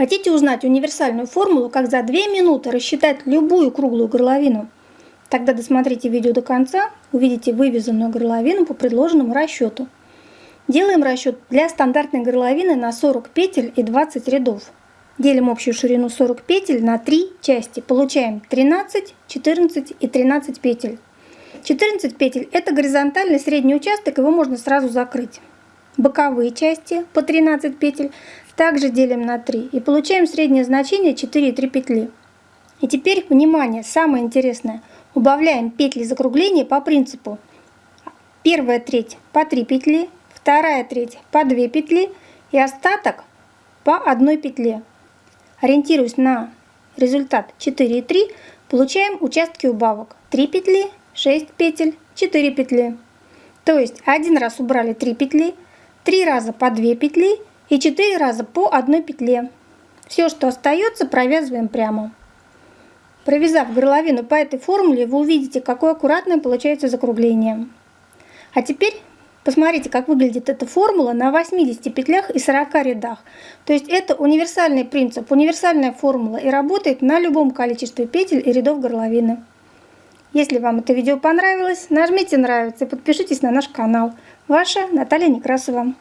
Хотите узнать универсальную формулу, как за 2 минуты рассчитать любую круглую горловину? Тогда досмотрите видео до конца, увидите вывязанную горловину по предложенному расчету. Делаем расчет для стандартной горловины на 40 петель и 20 рядов. Делим общую ширину 40 петель на 3 части. Получаем 13, 14 и 13 петель. 14 петель это горизонтальный средний участок, его можно сразу закрыть. Боковые части по 13 петель также делим на 3 и получаем среднее значение 4,3 петли. И теперь, внимание, самое интересное. Убавляем петли закругления по принципу. Первая треть по 3 петли, вторая треть по 2 петли и остаток по одной петле. Ориентируясь на результат 4 и 3, получаем участки убавок. 3 петли, 6 петель, 4 петли. То есть один раз убрали 3 петли, 3 раза по 2 петли и 4 раза по одной петле. Все, что остается, провязываем прямо. Провязав горловину по этой формуле, вы увидите, какое аккуратное получается закругление. А теперь посмотрите, как выглядит эта формула на 80 петлях и 40 рядах. То есть это универсальный принцип, универсальная формула и работает на любом количестве петель и рядов горловины. Если вам это видео понравилось, нажмите нравится и подпишитесь на наш канал. Ваша Наталья Некрасова.